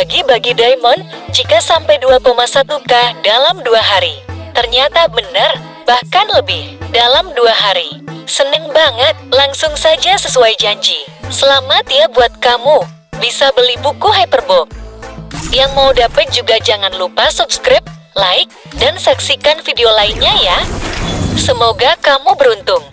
bagi-bagi diamond jika sampai 2,1k dalam dua hari. Ternyata benar, bahkan lebih, dalam dua hari. Seneng banget, langsung saja sesuai janji. Selamat ya buat kamu, bisa beli buku Hyperbook. Yang mau dapet juga jangan lupa subscribe, like, dan saksikan video lainnya ya. Semoga kamu beruntung.